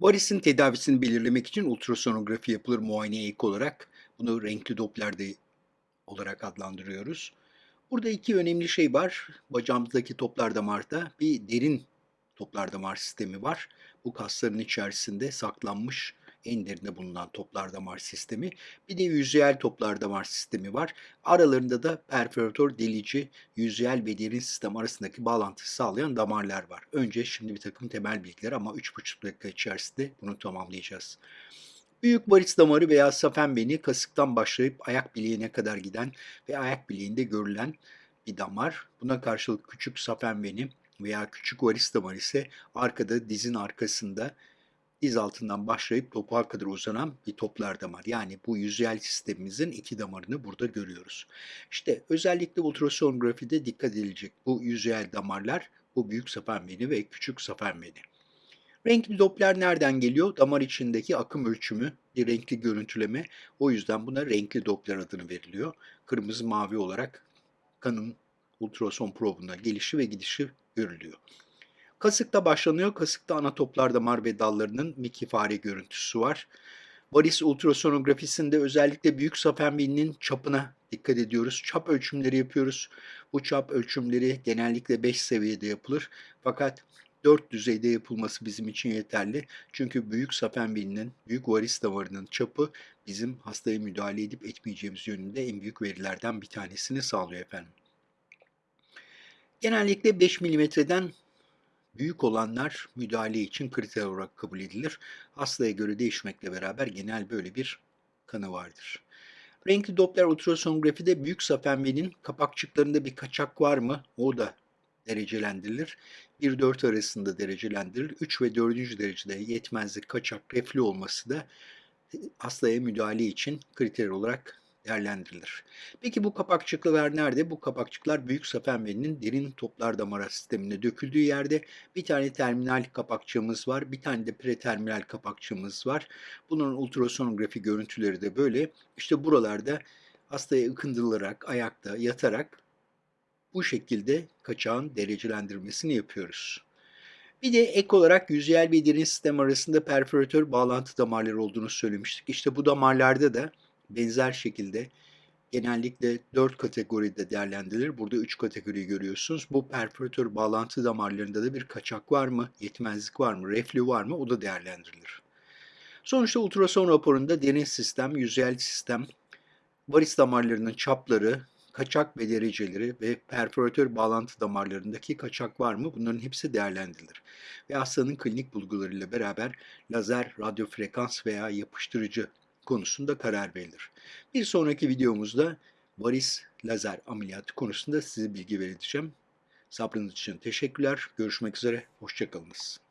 Varisin tedavisini belirlemek için ultrasonografi yapılır muayeneye ek olarak. Bunu renkli Doppler de olarak adlandırıyoruz. Burada iki önemli şey var. Bacağımızdaki toplar damarda bir derin toplar damar sistemi var. Bu kasların içerisinde saklanmış en derinde bulunan toplar damar sistemi. Bir de yüzeyel toplar damar sistemi var. Aralarında da perforatör delici, yüzeyel ve derin sistem arasındaki bağlantıyı sağlayan damarlar var. Önce şimdi bir takım temel bilgiler ama 3,5 dakika içerisinde bunu tamamlayacağız. Büyük varis damarı veya safen beni kasıktan başlayıp ayak bileğine kadar giden ve ayak bileğinde görülen bir damar. Buna karşılık küçük safen beni veya küçük varis damarı ise arkada dizin arkasında diz altından başlayıp topuğa kadar uzanan bir toplar damar. Yani bu yüzeyel sistemimizin iki damarını burada görüyoruz. İşte özellikle ultrasonografide dikkat edilecek bu yüzeyel damarlar bu büyük safen beni ve küçük safen beni. Renkli Doppler nereden geliyor? Damar içindeki akım ölçümü, bir renkli görüntüleme. O yüzden buna renkli Doppler adını veriliyor. Kırmızı mavi olarak kanın ultrason probunda gelişi ve gidişi görülüyor. Kasıkta başlanıyor. Kasıkta ana toplar damar ve dallarının mikifare görüntüsü var. Varis ultrasonografisinde özellikle büyük safenbininin çapına dikkat ediyoruz. Çap ölçümleri yapıyoruz. Bu çap ölçümleri genellikle 5 seviyede yapılır. Fakat 4 düzeyde yapılması bizim için yeterli. Çünkü büyük safenbininin, büyük varis damarının çapı bizim hastaya müdahale edip etmeyeceğimiz yönünde en büyük verilerden bir tanesini sağlıyor efendim. Genellikle 5 milimetreden büyük olanlar müdahale için kriter olarak kabul edilir. Hastaya göre değişmekle beraber genel böyle bir kanı vardır. Renkli Doppler ultrasonografide büyük safenbenin kapakçıklarında bir kaçak var mı? O da derecelendirilir. 1-4 arasında derecelendirilir. 3 ve 4. derecede yetmezlik, kaçak, reflü olması da hastaya müdahale için kriter olarak değerlendirilir. Peki bu kapakçıklar nerede? Bu kapakçıklar büyük safenverinin derin toplar damar sistemine döküldüğü yerde bir tane terminal kapakçığımız var. Bir tane de preterminal kapakçığımız var. Bunun ultrasonografi görüntüleri de böyle. İşte buralarda hastaya ıkındırılarak, ayakta, yatarak bu şekilde kaçağın derecelendirmesini yapıyoruz. Bir de ek olarak yüzeyel ve derin sistem arasında perforatör bağlantı damarları olduğunu söylemiştik. İşte bu damarlarda da benzer şekilde genellikle 4 kategoride değerlendirilir. Burada 3 kategori görüyorsunuz. Bu perforatör bağlantı damarlarında da bir kaçak var mı, yetmezlik var mı, reflü var mı o da değerlendirilir. Sonuçta ultrason raporunda derin sistem, yüzeyel sistem, varis damarlarının çapları, kaçak ve dereceleri ve perforatör bağlantı damarlarındaki kaçak var mı bunların hepsi değerlendirilir. Ve hastanın klinik bulgularıyla beraber lazer, radyo frekans veya yapıştırıcı konusunda karar verilir. Bir sonraki videomuzda varis lazer ameliyatı konusunda size bilgi vereceğim. Sabrınız için teşekkürler. Görüşmek üzere. Hoşçakalınız.